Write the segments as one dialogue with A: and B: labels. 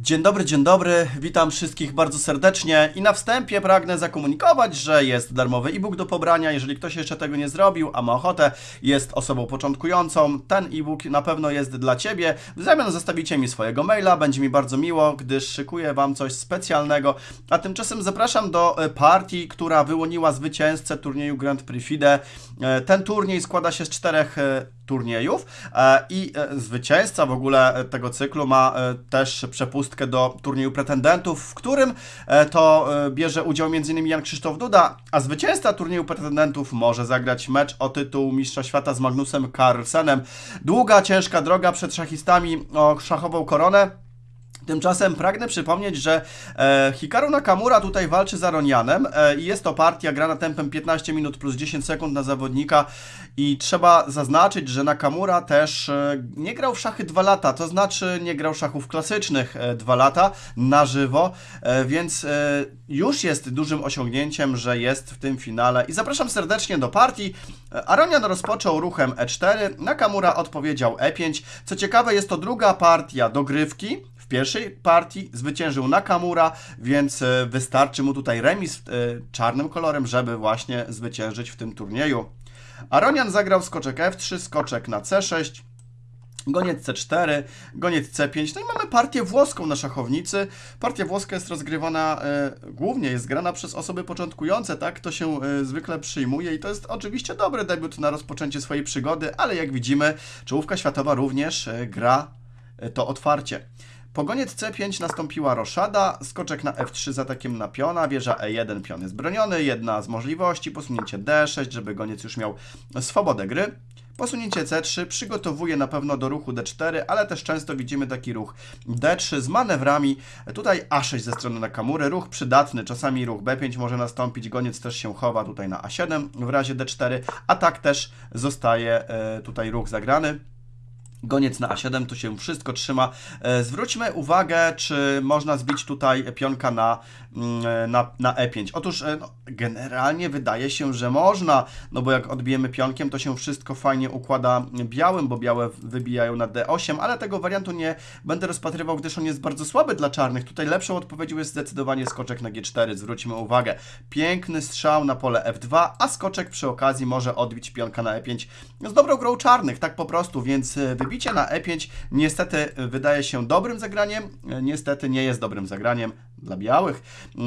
A: Dzień dobry, dzień dobry, witam wszystkich bardzo serdecznie. I na wstępie pragnę zakomunikować, że jest darmowy e-book do pobrania, jeżeli ktoś jeszcze tego nie zrobił, a ma ochotę, jest osobą początkującą, ten e-book na pewno jest dla Ciebie, w zamian zostawicie mi swojego maila, będzie mi bardzo miło, gdyż szykuję Wam coś specjalnego, a tymczasem zapraszam do e, partii, która wyłoniła zwycięzcę turnieju Grand Prix FIDE. E, Ten turniej składa się z czterech e, turniejów i zwycięzca w ogóle tego cyklu ma też przepustkę do turnieju pretendentów, w którym e, to e, bierze udział m.in. Jan Krzysztof Duda, a zwycięzca turnieju pretendentów może zagrać mecz o tytuł Mistrza Świata z Magnusem Carlsenem. Długa, ciężka droga przed szachistami o szachową koronę. Tymczasem pragnę przypomnieć, że e, Hikaru Nakamura tutaj walczy z Aronianem e, i jest to partia grana tempem 15 minut plus 10 sekund na zawodnika i trzeba zaznaczyć, że Nakamura też e, nie grał w szachy 2 lata, to znaczy nie grał szachów klasycznych e, 2 lata na żywo, e, więc już jest dużym osiągnięciem, że jest w tym finale i zapraszam serdecznie do partii. Aronian rozpoczął ruchem E4, Nakamura odpowiedział E5. Co ciekawe, jest to druga partia dogrywki. W pierwszej partii zwyciężył Nakamura, więc e, wystarczy mu tutaj remis e, czarnym kolorem, żeby właśnie zwyciężyć w tym turnieju. Aronian zagrał skoczek F3, skoczek na C6, Goniec C4, goniec C5, no i mamy partię włoską na szachownicy. Partia włoska jest rozgrywana, e, głównie jest grana przez osoby początkujące, tak to się e, zwykle przyjmuje i to jest oczywiście dobry debiut na rozpoczęcie swojej przygody, ale jak widzimy, czołówka światowa również e, gra e, to otwarcie. Po goniec C5 nastąpiła roszada, skoczek na F3 z atakiem na piona, wieża E1, pion jest broniony, jedna z możliwości, posunięcie D6, żeby goniec już miał swobodę gry. Posunięcie C3 przygotowuje na pewno do ruchu D4, ale też często widzimy taki ruch D3 z manewrami. Tutaj A6 ze strony Nakamury, ruch przydatny, czasami ruch B5 może nastąpić, goniec też się chowa tutaj na A7 w razie D4, a tak też zostaje e, tutaj ruch zagrany. Goniec na A7, tu się wszystko trzyma. E, Zwróćmy uwagę, czy można zbić tutaj pionka na, mm, na, na E5. Otóż e, no, generalnie wydaje się, że można, no bo jak odbijemy pionkiem, to się wszystko fajnie układa białym, bo białe wybijają na D8, ale tego wariantu nie będę rozpatrywał, gdyż on jest bardzo słaby dla czarnych. Tutaj lepszą odpowiedzią jest zdecydowanie skoczek na G4. Zwróćmy uwagę. Piękny strzał na pole F2, a skoczek przy okazji może odbić pionka na E5 z dobrą grą czarnych, tak po prostu, więc e, wybicie na E5 niestety e, wydaje się dobrym zagraniem, e, niestety nie jest dobrym zagraniem dla białych.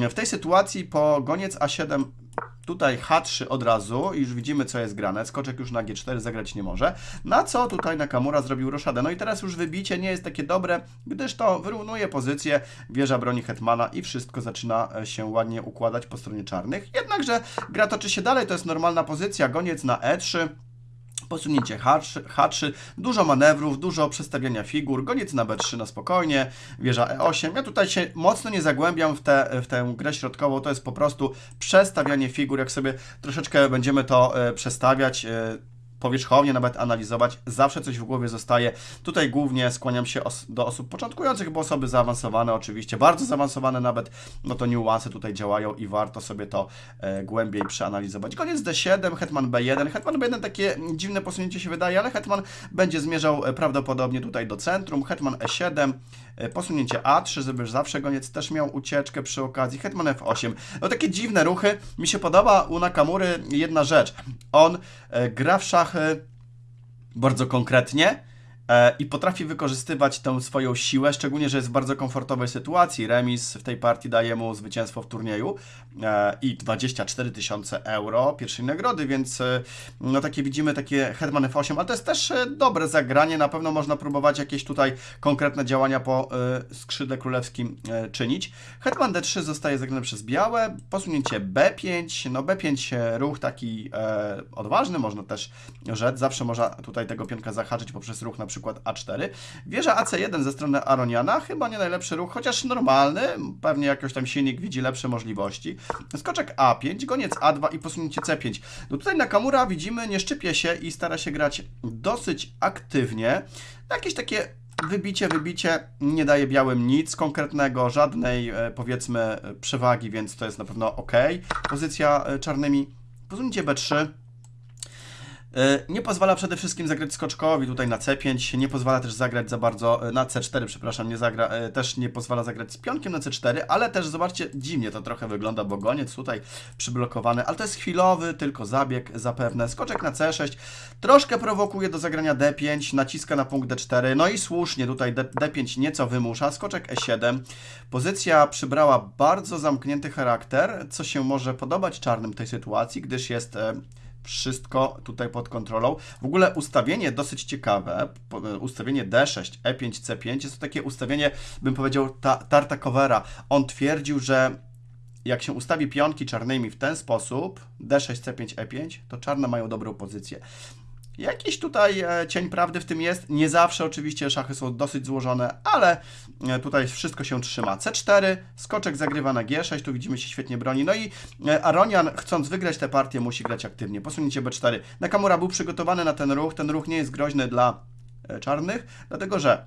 A: W tej sytuacji po goniec A7 Tutaj H3 od razu i już widzimy, co jest grane. Skoczek już na G4 zagrać nie może. Na co tutaj Nakamura zrobił roszadę. No i teraz już wybicie nie jest takie dobre, gdyż to wyrównuje pozycję, wieża broni Hetmana i wszystko zaczyna e, się ładnie układać po stronie czarnych. Jednakże gra toczy się dalej, to jest normalna pozycja. Goniec na E3. Posunięcie H3, H3, dużo manewrów, dużo przestawiania figur, goniec na B3 na spokojnie, wieża E8. Ja tutaj się mocno nie zagłębiam w, te, w tę grę środkową, to jest po prostu przestawianie figur, jak sobie troszeczkę będziemy to e, przestawiać, e, powierzchownie nawet analizować, zawsze coś w głowie zostaje. Tutaj głównie skłaniam się os do osób początkujących, bo osoby zaawansowane oczywiście, bardzo zaawansowane nawet, no to niuanse tutaj działają i warto sobie to e, głębiej przeanalizować. Koniec D7, Hetman B1. Hetman B1 takie dziwne posunięcie się wydaje, ale Hetman będzie zmierzał e, prawdopodobnie tutaj do centrum. Hetman E7, e, posunięcie A3, żeby zawsze goniec też miał ucieczkę przy okazji. Hetman F8. No takie dziwne ruchy. Mi się podoba u Nakamury jedna rzecz. On e, gra w szachy bardzo konkretnie i potrafi wykorzystywać tę swoją siłę, szczególnie, że jest w bardzo komfortowej sytuacji. Remis w tej partii daje mu zwycięstwo w turnieju e, i 24 tysiące euro pierwszej nagrody, więc e, no takie widzimy, takie Hetman F8, ale to jest też e, dobre zagranie, na pewno można próbować jakieś tutaj konkretne działania po e, skrzydle królewskim e, czynić. Hetman D3 zostaje zagrany przez białe, posunięcie B5, no B5 e, ruch taki e, odważny, można też rzec, zawsze można tutaj tego pionka zahaczyć poprzez ruch na przykład A4. Wieża AC1 ze strony Aroniana, chyba nie najlepszy ruch, chociaż normalny, pewnie jakoś tam silnik widzi lepsze możliwości. Skoczek A5, goniec A2 i posunięcie C5. No tutaj Nakamura widzimy, nie szczypie się i stara się grać dosyć aktywnie. Jakieś takie wybicie, wybicie nie daje białym nic konkretnego, żadnej e, powiedzmy przewagi, więc to jest na pewno ok. Pozycja e, czarnymi. Posunięcie B3. E, Nie pozwala przede wszystkim zagrać skoczkowi tutaj na C5, nie pozwala też zagrać za bardzo, e, na C4, przepraszam, nie zagra, e, też nie pozwala zagrać z pionkiem na C4, ale też zobaczcie, dziwnie to trochę wygląda, bo goniec tutaj przyblokowany, ale to jest chwilowy, tylko zabieg zapewne. Skoczek na C6, troszkę prowokuje do zagrania D5, naciska na punkt D4, no i słusznie tutaj D, D5 nieco wymusza, skoczek E7. Pozycja przybrała bardzo zamknięty charakter, co się może podobać czarnym tej sytuacji, gdyż jest wszystko tutaj pod kontrolą. W ogóle ustawienie dosyć ciekawe, ustawienie D6, E5, C5 jest to takie ustawienie, bym powiedział, ta, Tartakowera. On twierdził, że jak się ustawi pionki czarnymi w ten sposób, D6, C5, E5, to czarne mają dobrą pozycję. Jakiś tutaj e, cień prawdy w tym jest. Nie zawsze oczywiście szachy są dosyć złożone, ale e, tutaj wszystko się trzyma. C4, skoczek zagrywa na G6, tu widzimy się świetnie broni. No i e, Aronian, chcąc wygrać tę partię, musi grać aktywnie. Posunięcie B4. Nakamura był przygotowany na ten ruch. Ten ruch nie jest groźny dla czarnych, dlatego że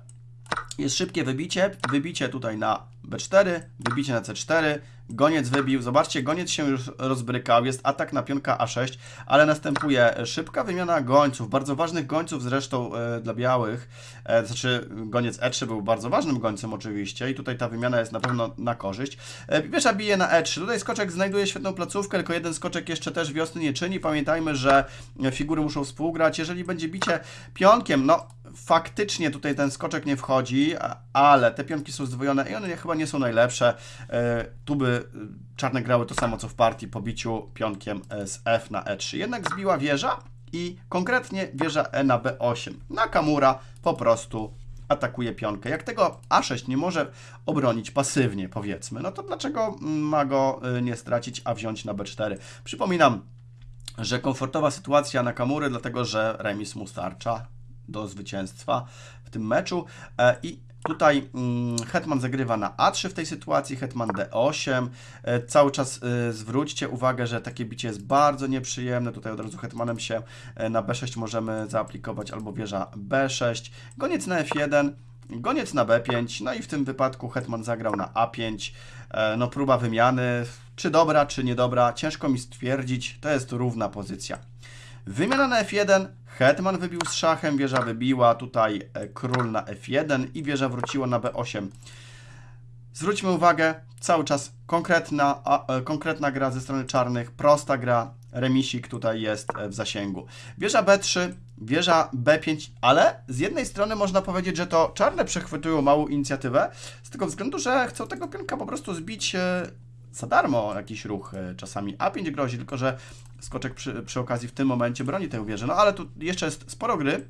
A: jest szybkie wybicie, wybicie tutaj na B4, wybicie na C4, goniec wybił, zobaczcie, goniec się już rozbrykał, jest atak na pionka A6, ale następuje szybka wymiana gońców, bardzo ważnych gońców zresztą e, dla białych, e, znaczy goniec E3 był bardzo ważnym gońcem oczywiście i tutaj ta wymiana jest na pewno na korzyść. E, Piesza bije na E3, tutaj skoczek znajduje świetną placówkę, tylko jeden skoczek jeszcze też wiosny nie czyni, pamiętajmy, że figury muszą współgrać, jeżeli będzie bicie pionkiem, no faktycznie tutaj ten skoczek nie wchodzi, ale te pionki są zdwojone i one chyba nie są najlepsze. E, Tu by czarne grały to samo co w partii po biciu pionkiem z F na E3. Jednak zbiła wieża i konkretnie wieża E na B8. Nakamura po prostu atakuje pionkę. Jak tego A6 nie może obronić pasywnie, powiedzmy, no to dlaczego ma go e, nie stracić, a wziąć na B4? Przypominam, że komfortowa sytuacja Nakamury, dlatego że remis mu starcza do zwycięstwa w tym meczu. E, I tutaj mm, Hetman zagrywa na A3 w tej sytuacji, Hetman D8. E, cały czas e, zwróćcie uwagę, że takie bicie jest bardzo nieprzyjemne. Tutaj od razu Hetmanem się e, na B6 możemy zaaplikować albo wieża B6. Goniec na F1. Goniec na B5, no i w tym wypadku Hetman zagrał na A5. E, No próba wymiany, czy dobra, czy niedobra, ciężko mi stwierdzić, to jest równa pozycja. Wymiana na F1, Hetman wybił z szachem, wieża wybiła, tutaj e, król na F1 i wieża wróciła na B8. Zwróćmy uwagę, cały czas konkretna, a, e, konkretna gra ze strony czarnych, prosta gra, remisik tutaj jest e, w zasięgu. Wieża B3, wieża B5, ale z jednej strony można powiedzieć, że to czarne przechwytują małą inicjatywę, z tego względu, że chcą tego pionka po prostu zbić za darmo jakiś ruch. e, Czasami A5 grozi, tylko że skoczek przy, przy okazji w tym momencie broni tę wieżę. No ale tu jeszcze jest sporo gry.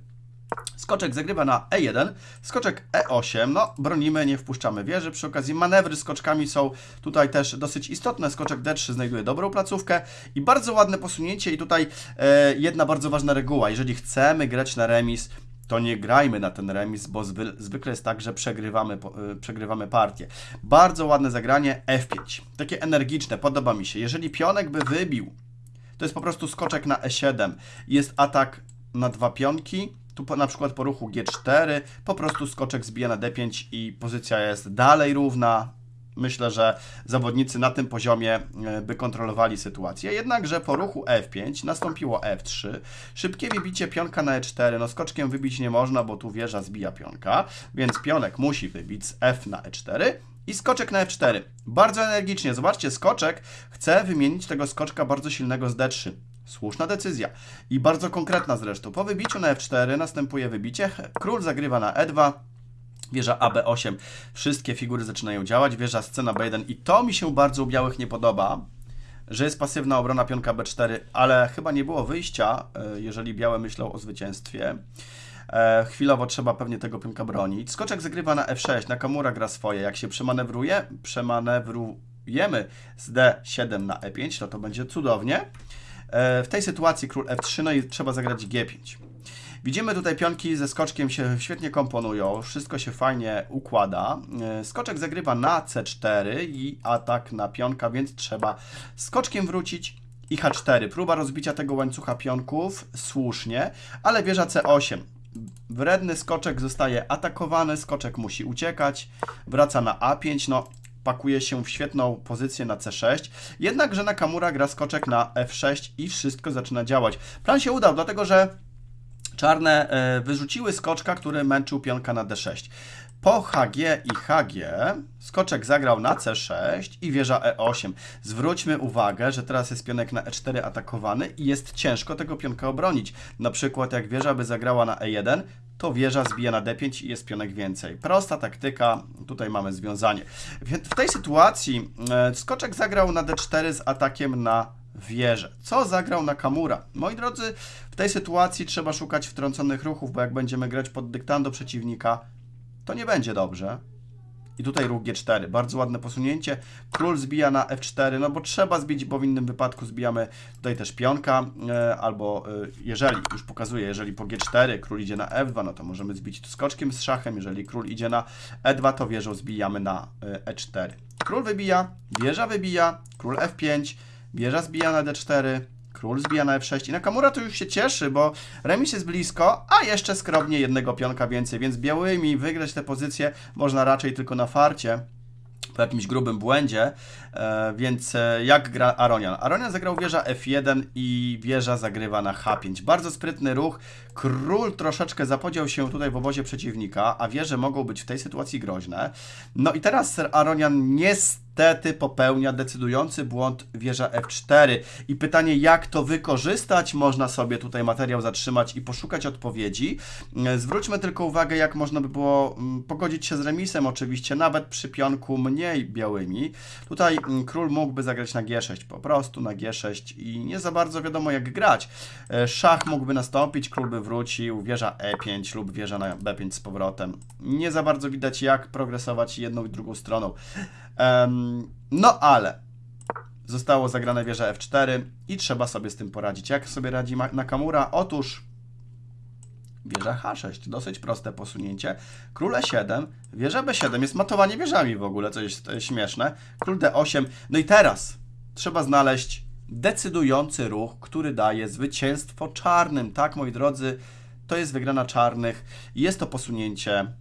A: Skoczek zagrywa na E1, skoczek E8, no bronimy, nie wpuszczamy wieży, przy okazji manewry skoczkami są tutaj też dosyć istotne, skoczek D3 znajduje dobrą placówkę i bardzo ładne posunięcie i tutaj e, jedna bardzo ważna reguła, jeżeli chcemy grać na remis, to nie grajmy na ten remis, bo zwy, zwykle jest tak, że przegrywamy, y, przegrywamy partię. Bardzo ładne zagranie F5, takie energiczne, podoba mi się. Jeżeli pionek by wybił, to jest po prostu skoczek na E7, jest atak na dwa pionki, tu po, na przykład po ruchu G4, po prostu skoczek zbija na D5 i pozycja jest dalej równa. Myślę, że zawodnicy na tym poziomie e, by kontrolowali sytuację. Jednakże po ruchu F5 nastąpiło F3. Szybkie wybicie pionka na E4. No skoczkiem wybić nie można, bo tu wieża zbija pionka, więc pionek musi wybić z F na E4. I skoczek na F4. Bardzo energicznie. Zobaczcie, skoczek chce wymienić tego skoczka bardzo silnego z D3. Słuszna decyzja. I bardzo konkretna zresztą. Po wybiciu na F4 następuje wybicie. Król zagrywa na E2. Wieża AB8, wszystkie figury zaczynają działać, wieża scena B1 i to mi się bardzo u białych nie podoba, że jest pasywna obrona pionka B4, ale chyba nie było wyjścia, e, jeżeli białe myślą o zwycięstwie. E, chwilowo trzeba pewnie tego pionka bronić. Skoczek zagrywa na F6, Nakamura gra swoje. Jak się przemanewruje, przemanewrujemy z D7 na E5, to to będzie cudownie. E, w tej sytuacji król F3, no i trzeba zagrać G5. Widzimy tutaj pionki ze skoczkiem się świetnie komponują, wszystko się fajnie układa. E, Skoczek zagrywa na C4 i atak na pionka, więc trzeba skoczkiem wrócić i H4. Próba rozbicia tego łańcucha pionków, słusznie, ale wieża C8. Wredny skoczek zostaje atakowany, skoczek musi uciekać, wraca na A5, no pakuje się w świetną pozycję na C6, jednakże Nakamura gra skoczek na F6 i wszystko zaczyna działać. Plan się udał, dlatego że czarne e, wyrzuciły skoczka, który męczył pionka na D6. Po HG i HG skoczek zagrał na C6 i wieża E8. Zwróćmy uwagę, że teraz jest pionek na E4 atakowany i jest ciężko tego pionka obronić. Na przykład jak wieża by zagrała na E1, to wieża zbija na D5 i jest pionek więcej. Prosta taktyka, tutaj mamy związanie. W tej sytuacji e, skoczek zagrał na D4 z atakiem na wieżę. Co zagrał Nakamura? Moi drodzy, w tej sytuacji trzeba szukać wtrąconych ruchów, bo jak będziemy grać pod dyktando przeciwnika, to nie będzie dobrze. I tutaj ruch G4, bardzo ładne posunięcie. Król zbija na F4, no bo trzeba zbić, bo w innym wypadku zbijamy tutaj też pionka, e, albo e, jeżeli, już pokazuję, jeżeli po G4 król idzie na F2, no to możemy zbić tu skoczkiem z szachem, jeżeli król idzie na E2, to wieżą zbijamy na e, E4. Król wybija, wieża wybija, król F5, wieża zbija na D4, Król zbija na F6 i Nakamura to już się cieszy, bo remis jest blisko, a jeszcze skromnie jednego pionka więcej, więc białymi wygrać tę pozycję można raczej tylko na farcie po jakimś grubym błędzie, e, więc e, jak gra Aronian? Aronian zagrał wieża F1 i wieża zagrywa na H5. Bardzo sprytny ruch. Król troszeczkę zapodział się tutaj w obozie przeciwnika, a wieże mogą być w tej sytuacji groźne. No i teraz Aronian niestety popełnia decydujący błąd wieża F4. I pytanie, jak to wykorzystać? Można sobie tutaj materiał zatrzymać i poszukać odpowiedzi. E, Zwróćmy tylko uwagę, jak można by było mm, pogodzić się z remisem, oczywiście, nawet przy pionku mniej białymi. Tutaj mm, król mógłby zagrać na G6, po prostu na G6 i nie za bardzo wiadomo jak grać. E, Szach mógłby nastąpić, król by wrócił, wieża E5 lub wieża na B5 z powrotem. Nie za bardzo widać jak progresować jedną i drugą stroną. No ale zostało zagrane wieża F4 i trzeba sobie z tym poradzić. Jak sobie radzi Nakamura? Otóż wieża H6, dosyć proste posunięcie. Król E7, wieża B7, jest matowanie wieżami w ogóle, co jest e, śmieszne. Król D8, no i teraz trzeba znaleźć decydujący ruch, który daje zwycięstwo czarnym. Tak, moi drodzy, to jest wygrana czarnych jest to posunięcie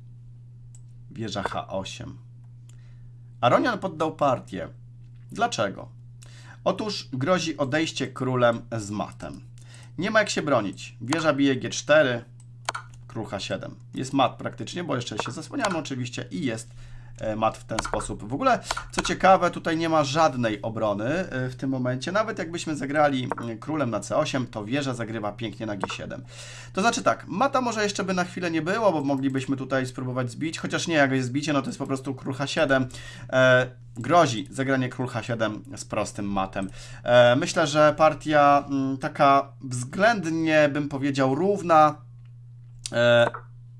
A: wieża H8. Aronian poddał partię. Dlaczego? Otóż grozi odejście królem z matem. Nie ma jak się bronić. Wieża bije G4, król H7. Jest mat praktycznie, bo jeszcze się zasłaniamy oczywiście i jest mat w ten sposób. W ogóle, co ciekawe, tutaj nie ma żadnej obrony e, w tym momencie. Nawet jakbyśmy zagrali mm, królem na C8, to wieża zagrywa pięknie na G7. To znaczy tak, mata może jeszcze by na chwilę nie było, bo moglibyśmy tutaj spróbować zbić, chociaż nie, jak jest zbicie, no to jest po prostu król H7. E, grozi zagranie król H7 z prostym matem. E, myślę, że partia mm, taka względnie, bym powiedział, równa, E,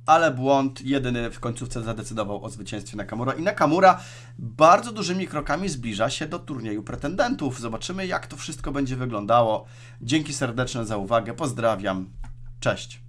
A: ale błąd jedyny w końcówce zadecydował o zwycięstwie Nakamura i Nakamura bardzo dużymi krokami zbliża się do turnieju pretendentów. Zobaczymy jak to wszystko będzie wyglądało. Dzięki serdeczne za uwagę, pozdrawiam, cześć.